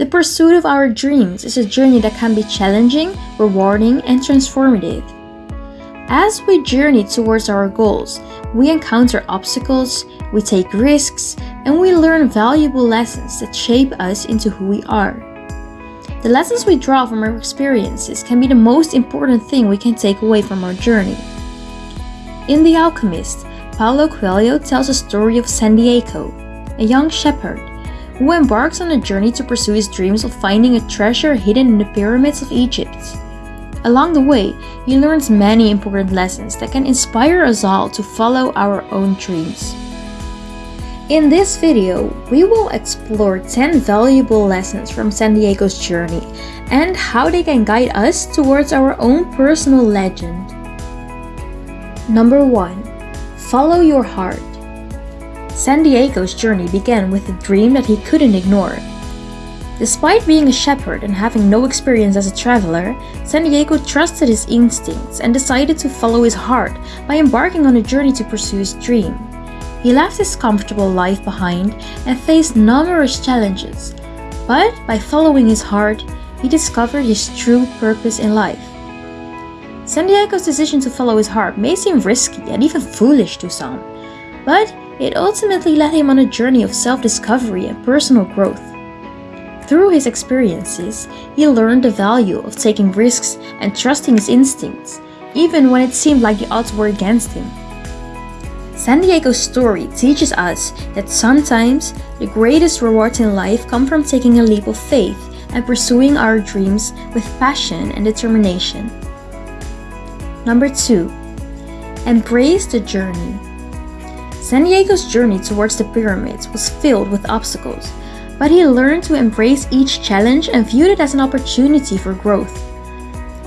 The pursuit of our dreams is a journey that can be challenging, rewarding, and transformative. As we journey towards our goals, we encounter obstacles, we take risks, and we learn valuable lessons that shape us into who we are. The lessons we draw from our experiences can be the most important thing we can take away from our journey. In The Alchemist, Paulo Coelho tells a story of Santiago, a young shepherd who embarks on a journey to pursue his dreams of finding a treasure hidden in the pyramids of Egypt. Along the way, he learns many important lessons that can inspire us all to follow our own dreams. In this video, we will explore 10 valuable lessons from Santiago's journey and how they can guide us towards our own personal legend. Number 1. Follow your heart. Santiago's journey began with a dream that he couldn't ignore. Despite being a shepherd and having no experience as a traveler, Santiago trusted his instincts and decided to follow his heart by embarking on a journey to pursue his dream. He left his comfortable life behind and faced numerous challenges, but by following his heart, he discovered his true purpose in life. Santiago's decision to follow his heart may seem risky and even foolish to some, but it ultimately led him on a journey of self-discovery and personal growth. Through his experiences, he learned the value of taking risks and trusting his instincts, even when it seemed like the odds were against him. Santiago's story teaches us that sometimes the greatest rewards in life come from taking a leap of faith and pursuing our dreams with passion and determination. Number 2. Embrace the journey. Santiago's journey towards the pyramids was filled with obstacles, but he learned to embrace each challenge and viewed it as an opportunity for growth.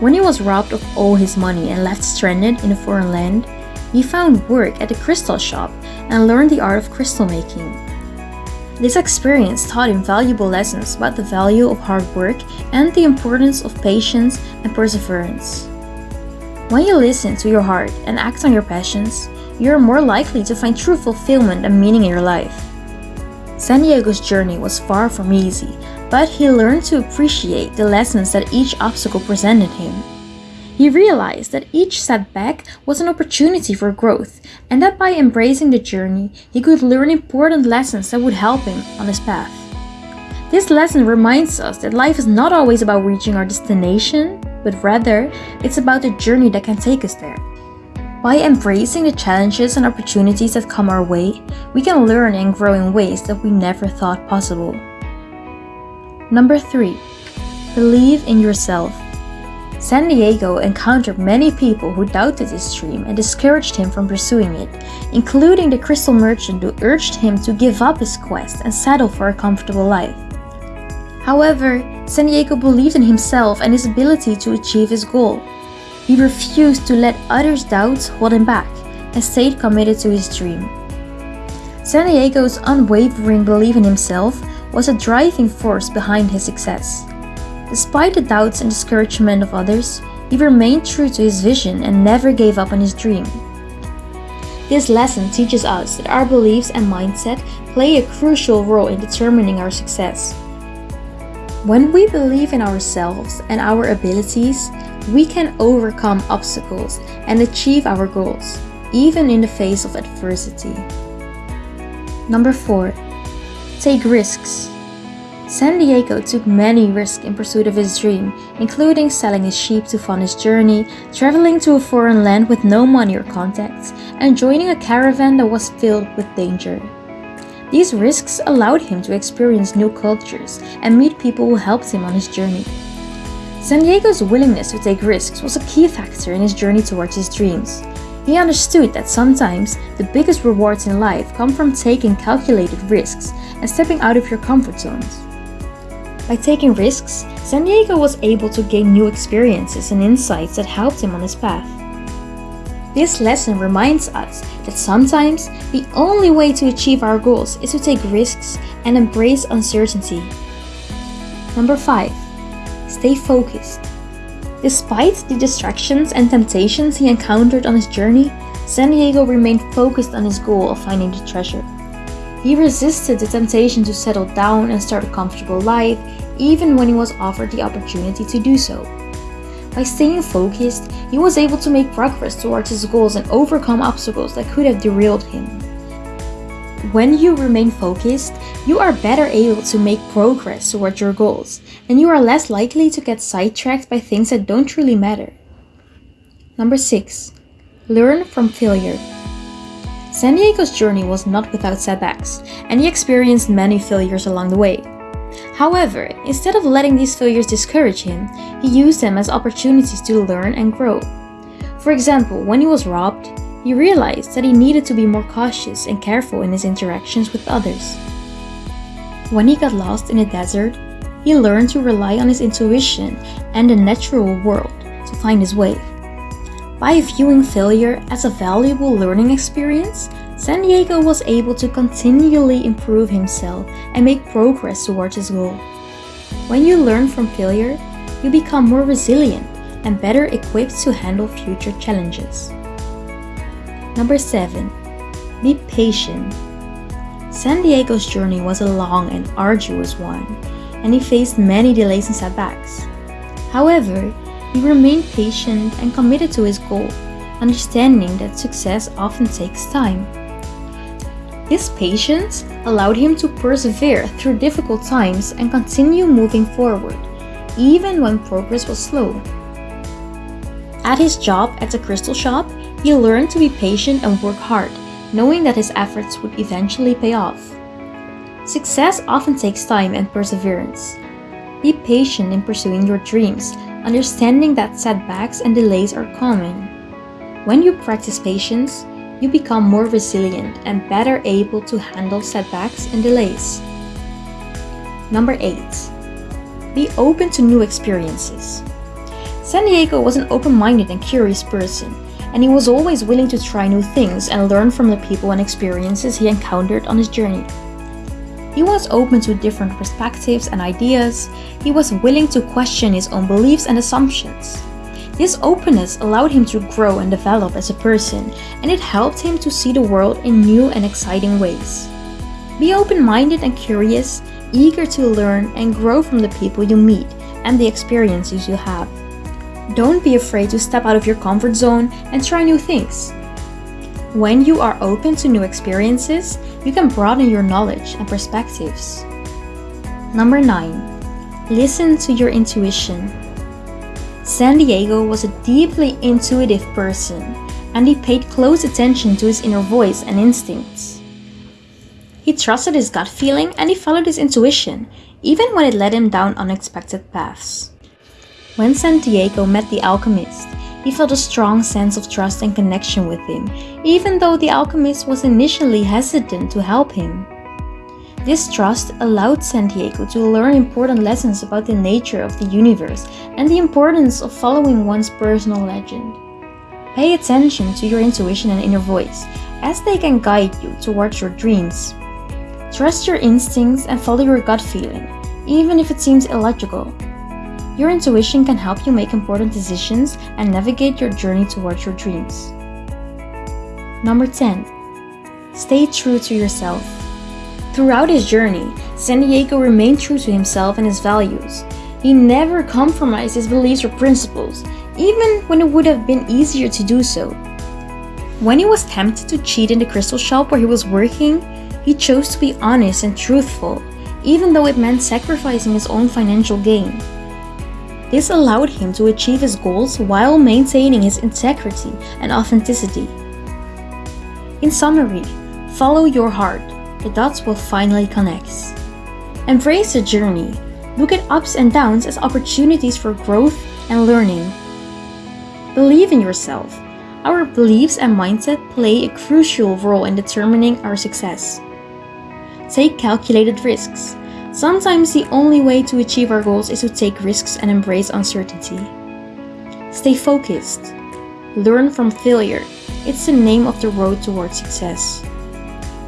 When he was robbed of all his money and left stranded in a foreign land, he found work at a crystal shop and learned the art of crystal making. This experience taught him valuable lessons about the value of hard work and the importance of patience and perseverance. When you listen to your heart and act on your passions, you are more likely to find true fulfillment and meaning in your life. Santiago's journey was far from easy, but he learned to appreciate the lessons that each obstacle presented him. He realized that each setback was an opportunity for growth, and that by embracing the journey, he could learn important lessons that would help him on his path. This lesson reminds us that life is not always about reaching our destination, but rather, it's about the journey that can take us there. By embracing the challenges and opportunities that come our way, we can learn and grow in ways that we never thought possible. Number 3. Believe in yourself. Santiago encountered many people who doubted his dream and discouraged him from pursuing it, including the crystal merchant who urged him to give up his quest and settle for a comfortable life. However, Santiago believed in himself and his ability to achieve his goal. He refused to let others' doubts hold him back and stayed committed to his dream. Santiago's unwavering belief in himself was a driving force behind his success. Despite the doubts and discouragement of others, he remained true to his vision and never gave up on his dream. This lesson teaches us that our beliefs and mindset play a crucial role in determining our success. When we believe in ourselves and our abilities, we can overcome obstacles and achieve our goals, even in the face of adversity. Number 4. Take risks. Santiago took many risks in pursuit of his dream, including selling his sheep to fund his journey, traveling to a foreign land with no money or contacts, and joining a caravan that was filled with danger. These risks allowed him to experience new cultures and meet people who helped him on his journey. Santiago's willingness to take risks was a key factor in his journey towards his dreams. He understood that sometimes the biggest rewards in life come from taking calculated risks and stepping out of your comfort zones. By taking risks, Santiago was able to gain new experiences and insights that helped him on his path. This lesson reminds us that sometimes the only way to achieve our goals is to take risks and embrace uncertainty. Number 5. Stay focused. Despite the distractions and temptations he encountered on his journey, Santiago remained focused on his goal of finding the treasure. He resisted the temptation to settle down and start a comfortable life, even when he was offered the opportunity to do so. By staying focused, he was able to make progress towards his goals and overcome obstacles that could have derailed him. When you remain focused, you are better able to make progress towards your goals, and you are less likely to get sidetracked by things that don't truly matter. Number 6. Learn from failure. Santiago's journey was not without setbacks, and he experienced many failures along the way. However, instead of letting these failures discourage him, he used them as opportunities to learn and grow. For example, when he was robbed, he realized that he needed to be more cautious and careful in his interactions with others. When he got lost in the desert, he learned to rely on his intuition and the natural world to find his way. By viewing failure as a valuable learning experience, Santiago was able to continually improve himself and make progress towards his goal. When you learn from failure, you become more resilient and better equipped to handle future challenges. Number 7. Be patient. Santiago's journey was a long and arduous one, and he faced many delays and setbacks. However, he remained patient and committed to his goal, understanding that success often takes time. This patience allowed him to persevere through difficult times and continue moving forward, even when progress was slow. At his job at the crystal shop, he learned to be patient and work hard, knowing that his efforts would eventually pay off. Success often takes time and perseverance. Be patient in pursuing your dreams, understanding that setbacks and delays are common. When you practice patience, you become more resilient and better able to handle setbacks and delays. Number 8. Be open to new experiences. Santiago was an open-minded and curious person, and he was always willing to try new things and learn from the people and experiences he encountered on his journey. He was open to different perspectives and ideas. He was willing to question his own beliefs and assumptions. This openness allowed him to grow and develop as a person, and it helped him to see the world in new and exciting ways. Be open-minded and curious, eager to learn and grow from the people you meet and the experiences you have. Don't be afraid to step out of your comfort zone and try new things. When you are open to new experiences, you can broaden your knowledge and perspectives. Number 9. Listen to your intuition. Santiago was a deeply intuitive person, and he paid close attention to his inner voice and instincts. He trusted his gut feeling and he followed his intuition, even when it led him down unexpected paths. When Santiago met the alchemist, he felt a strong sense of trust and connection with him, even though the alchemist was initially hesitant to help him. This trust allowed Santiago to learn important lessons about the nature of the universe and the importance of following one's personal legend. Pay attention to your intuition and inner voice, as they can guide you towards your dreams. Trust your instincts and follow your gut feeling, even if it seems illogical. Your intuition can help you make important decisions and navigate your journey towards your dreams. Number 10. Stay true to yourself. Throughout his journey, Santiago remained true to himself and his values. He never compromised his beliefs or principles, even when it would have been easier to do so. When he was tempted to cheat in the crystal shop where he was working, he chose to be honest and truthful, even though it meant sacrificing his own financial gain. This allowed him to achieve his goals while maintaining his integrity and authenticity. In summary, follow your heart, the dots will finally connect. Embrace the journey, look at ups and downs as opportunities for growth and learning. Believe in yourself. Our beliefs and mindset play a crucial role in determining our success. Take calculated risks. Sometimes the only way to achieve our goals is to take risks and embrace uncertainty. Stay focused. Learn from failure. It's the name of the road towards success.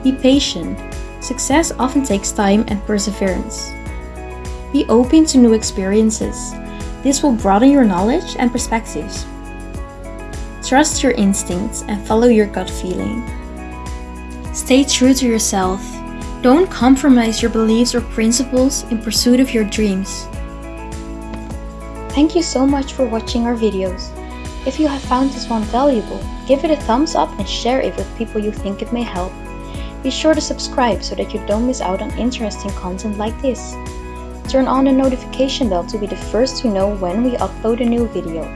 Be patient. Success often takes time and perseverance. Be open to new experiences. This will broaden your knowledge and perspectives. Trust your instincts and follow your gut feeling. Stay true to yourself Don't compromise your beliefs or principles in pursuit of your dreams. Thank you so much for watching our videos. If you have found this one valuable, give it a thumbs up and share it with people you think it may help. Be sure to subscribe so that you don't miss out on interesting content like this. Turn on the notification bell to be the first to know when we upload a new video.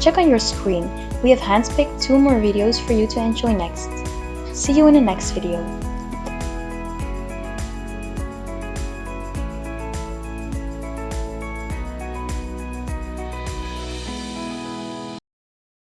Check on your screen, we have handpicked two more videos for you to enjoy next. See you in the next video.